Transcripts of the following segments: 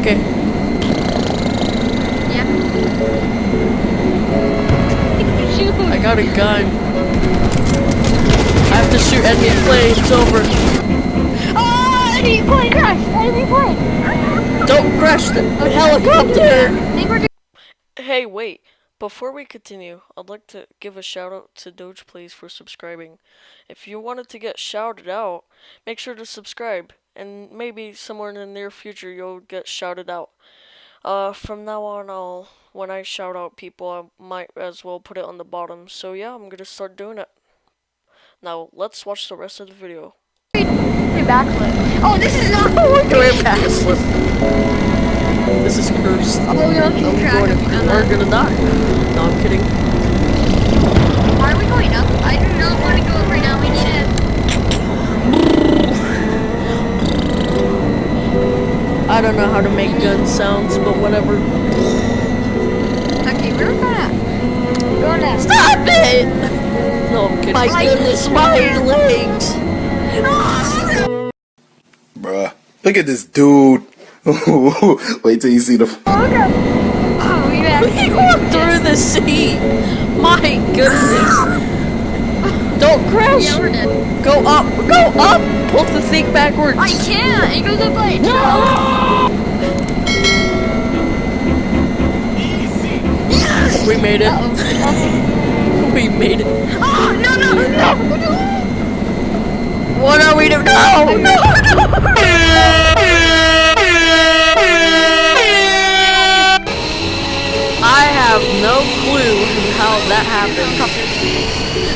okay. Yeah. I got a gun. I have to shoot enemy plane. It's over. Oh, enemy plane crash! Enemy plane! Don't crash the I helicopter. think we're doing Hey, wait. Before we continue, I'd like to give a shout out to Doge Plays for subscribing. If you wanted to get shouted out, make sure to subscribe, and maybe somewhere in the near future you'll get shouted out. Uh, from now on, I'll when I shout out people, I might as well put it on the bottom. So yeah, I'm gonna start doing it. Now let's watch the rest of the video. backflip. Oh, this is not Doing backflip. This is cursed. Oh, we don't I'm keep track going of to, it. Uh, we're gonna die. No, I'm kidding. Why are we going up? I do not want to go up right now. We need it. I don't know how to make gun sounds, but whatever. Okay, we're gonna. We're gonna. Stop it! No, I'm kidding. My goodness, my legs! Ah, Bruh. Look at this dude. Wait till you see the. Oh, we have. He walked through the seat! My goodness! Don't crash! Yeah, we're dead. Go up! Go up! Pull the thing backwards! I can't. It goes up like. No. Yes. We made it. Uh-oh. We made it. Oh no no no! What are we doing? No! No! I that happened.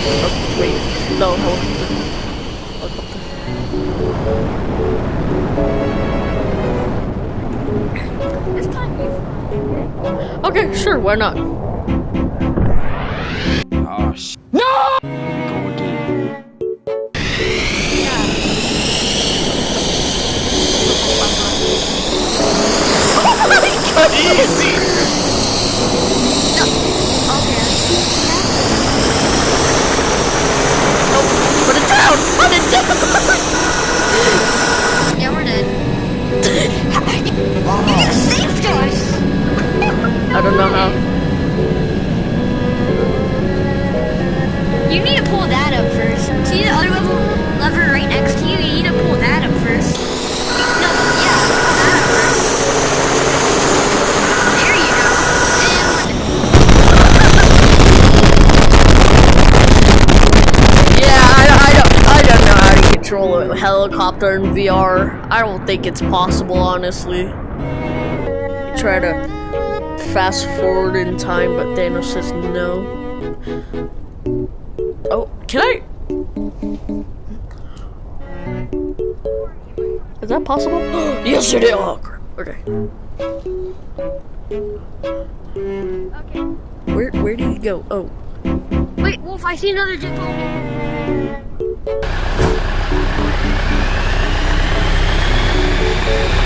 Oh, wait, no. This time. Okay, sure, why not? Oh, sh- No! Go. Easy! Helicopter in VR. I don't think it's possible, honestly. Try to fast forward in time, but Thanos says no. Oh, can I? Is that possible? yes, it is. Oh. Okay. Okay. Where where do you go? Oh, Wait, Wolf, I see another jet Um,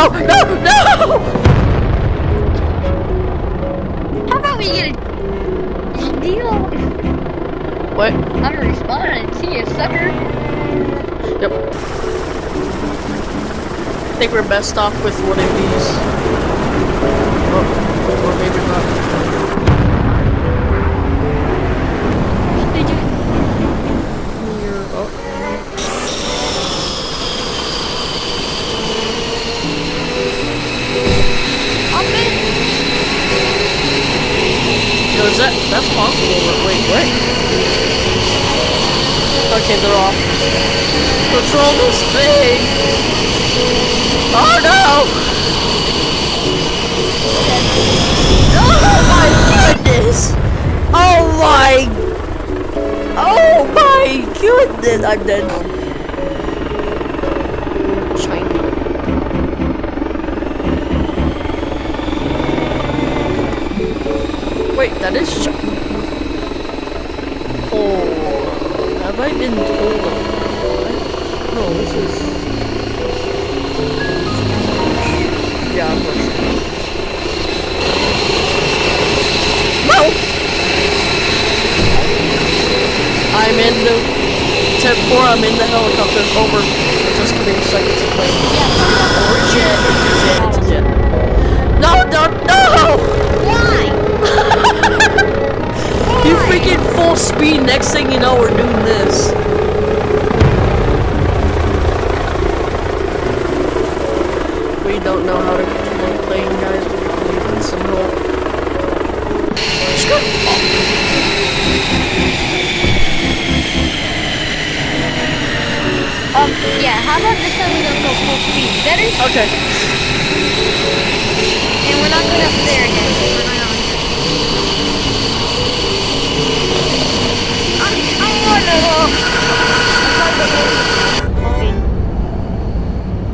No, no, no! How about we get a deal? What? I'm gonna respawn and see you, sucker. Yep. I think we're best off with one of these. Oh, or maybe not. that's that's possible, but wait, wait. Okay, they're off. Control this thing! Oh no! Oh my goodness! Oh my! Oh my goodness! I'm dead. Of- this is. Yeah, I'm rushing. No! I'm in the 10-4, I'm in the helicopter, over. Just give me a second to play. Or jet, jet, jet. No, no, no! Why? You freaking full speed, next thing you know, we're doing this. We don't know how to control the plane, guys. We need some help. Um, yeah, how about this time we don't go full speed? Better? Okay. And we're not going up there again. We're not on. I'm, I'm wonderful. Okay.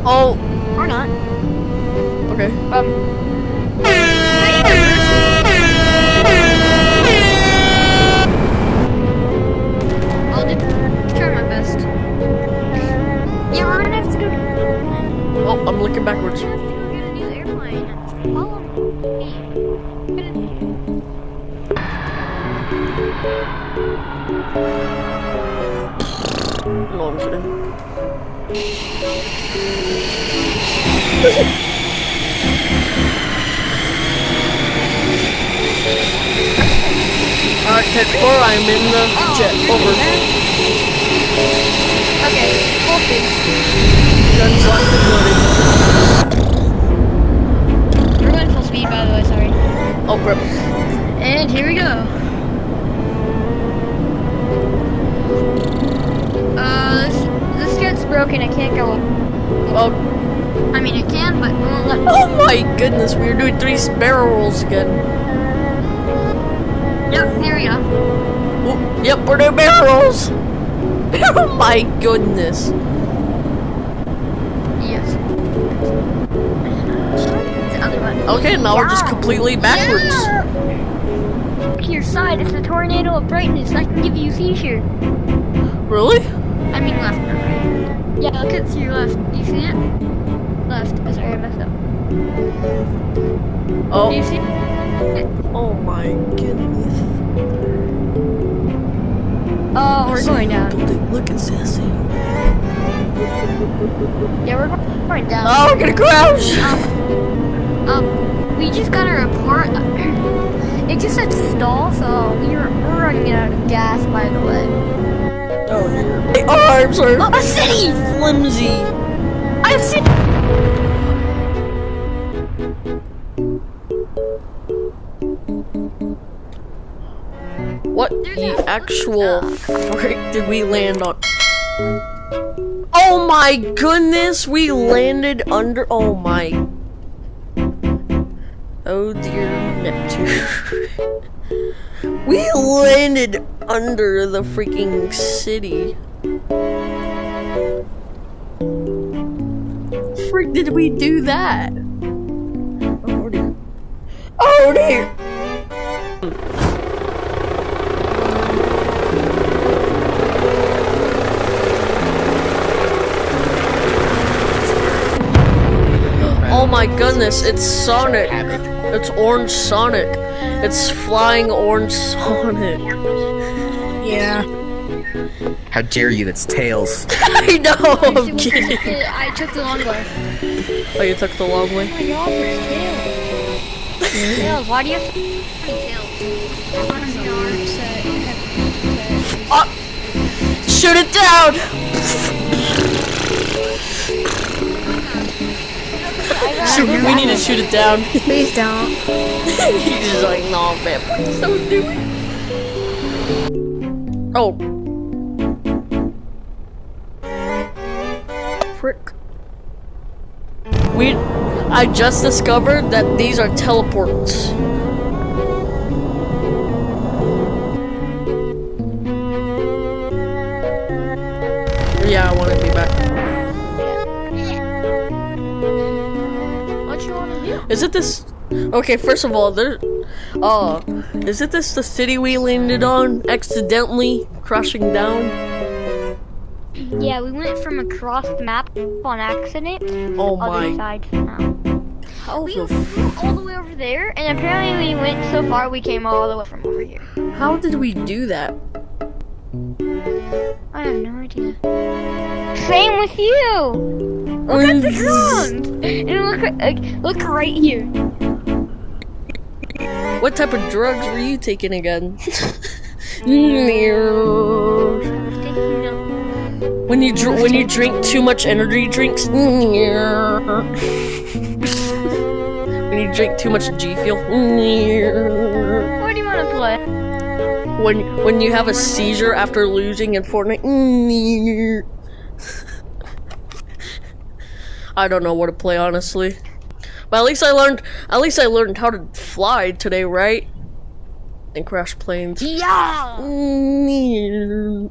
Oh, Or not. okay. Um. Me. No, I'm kidding. Alright, 10-4, I'm in the jet. Over. Okay, full speed. We're going full speed, by the way. Sorry. Oh, crap. And here we go. Uh, this, this jet's broken. It can't go up. Oh, I mean, it can, but it won't let. oh my goodness, we are doing three barrel rolls again. Yep, here we go. Oh, yep, we're doing barrel rolls. oh my goodness. Okay, now we're just completely backwards. Yeah. To your side. It's a tornado of brightness. I can give you a seizure. Really? I mean left, not right. Yeah, look at your left. You see it? Left. Oh, sorry, I messed up. Oh, Do you see it? oh my goodness. Oh, we're going down. Building. Look at Sassy. Yeah, we're going down. Oh, we're gonna crash! Um, Um, we just got a report. It just said stall, so we're, we're running out of gas, by the way. Oh dear. My arms are Oh, a city! flimsy. I see. What There's the actual frick did we land on? Oh my goodness, we landed under. Oh my. Oh dear Neptune. we landed under the freaking city. Frick did we do that? Oh dear. Oh dear. Oh my goodness, it's Sonic. It's Orange Sonic. It's flying Orange Sonic. Yeah. How dare you? It's Tails. I know, I'm kidding. I took the long way. Oh, you took the long way? Oh my god, there's tails. Tails, why do you have so tails? I want to know Oh! Shoot it down! Shoot, we need to shoot it down. Please don't. He's just like, no, man, please don't do it. Oh. Frick. We, I just discovered that these are teleports. Is it this? Okay, first of all, there. Uh, is it this the city we landed on accidentally crashing down? Yeah, we went from across the map on accident Oh the other my. side somehow. How We flew all the way over there, and apparently we went so far we came all the way from over here. How did we do that? I have no idea. Same with you. Look at the ground. And look, like, look right here. What type of drugs were you taking again? when you dr- when you drink too much energy drinks. when you drink too much G Fuel. What do you want to play? when when you have a seizure after losing in Fortnite. I don't know what to play honestly. But at least I learned at least I learned how to fly today, right? And crash planes. Yeah. Mm,